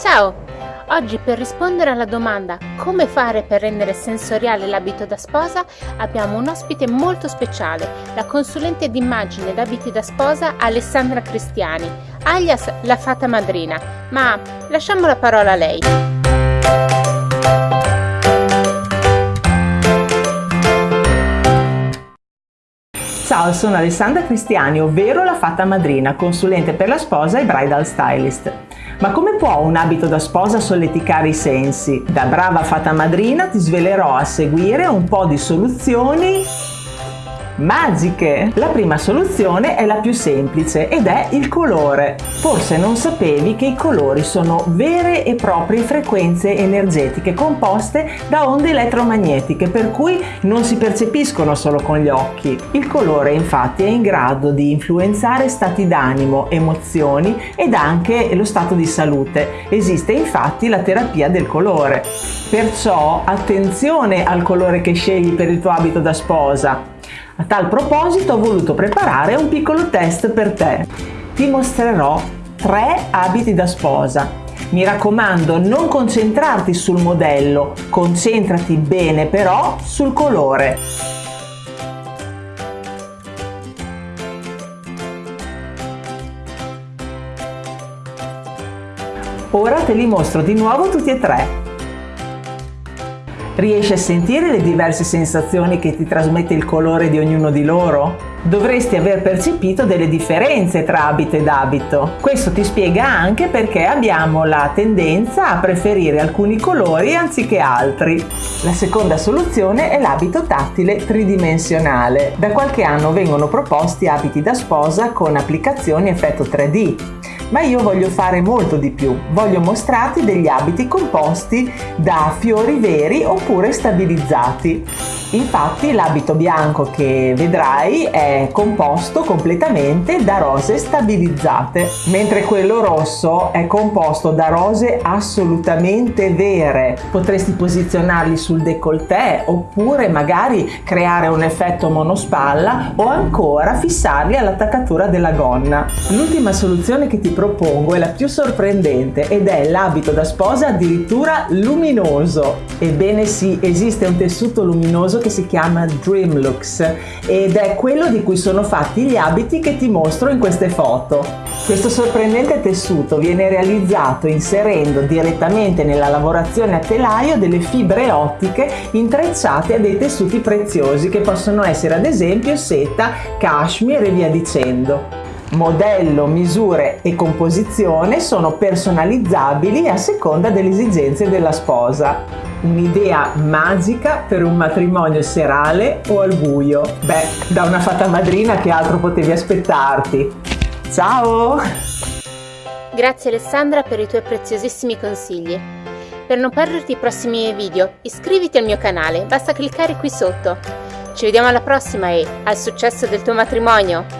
Ciao! Oggi per rispondere alla domanda come fare per rendere sensoriale l'abito da sposa abbiamo un ospite molto speciale, la consulente d'immagine d'abiti da sposa Alessandra Cristiani, alias la fata madrina, ma lasciamo la parola a lei. Ciao, sono Alessandra Cristiani, ovvero la fata madrina, consulente per la sposa e bridal stylist. Ma come può un abito da sposa solleticare i sensi? Da brava fata madrina ti svelerò a seguire un po' di soluzioni magiche! La prima soluzione è la più semplice ed è il colore. Forse non sapevi che i colori sono vere e proprie frequenze energetiche composte da onde elettromagnetiche per cui non si percepiscono solo con gli occhi. Il colore infatti è in grado di influenzare stati d'animo, emozioni ed anche lo stato di salute. Esiste infatti la terapia del colore. Perciò attenzione al colore che scegli per il tuo abito da sposa. A tal proposito ho voluto preparare un piccolo test per te. Ti mostrerò tre abiti da sposa. Mi raccomando non concentrarti sul modello, concentrati bene però sul colore. Ora te li mostro di nuovo tutti e tre. Riesci a sentire le diverse sensazioni che ti trasmette il colore di ognuno di loro? Dovresti aver percepito delle differenze tra abito ed abito. Questo ti spiega anche perché abbiamo la tendenza a preferire alcuni colori anziché altri. La seconda soluzione è l'abito tattile tridimensionale. Da qualche anno vengono proposti abiti da sposa con applicazioni effetto 3D ma io voglio fare molto di più. Voglio mostrarti degli abiti composti da fiori veri oppure stabilizzati. Infatti l'abito bianco che vedrai è composto completamente da rose stabilizzate, mentre quello rosso è composto da rose assolutamente vere. Potresti posizionarli sul décolleté oppure magari creare un effetto monospalla o ancora fissarli all'attaccatura della gonna. L'ultima soluzione che ti propongo è la più sorprendente ed è l'abito da sposa addirittura luminoso. Ebbene sì, esiste un tessuto luminoso che si chiama Dream Looks ed è quello di cui sono fatti gli abiti che ti mostro in queste foto. Questo sorprendente tessuto viene realizzato inserendo direttamente nella lavorazione a telaio delle fibre ottiche intrecciate a dei tessuti preziosi che possono essere ad esempio seta, cashmere e via dicendo modello, misure e composizione sono personalizzabili a seconda delle esigenze della sposa. Un'idea magica per un matrimonio serale o al buio. Beh, da una fata madrina che altro potevi aspettarti. Ciao! Grazie Alessandra per i tuoi preziosissimi consigli. Per non perderti i prossimi video, iscriviti al mio canale, basta cliccare qui sotto. Ci vediamo alla prossima e al successo del tuo matrimonio!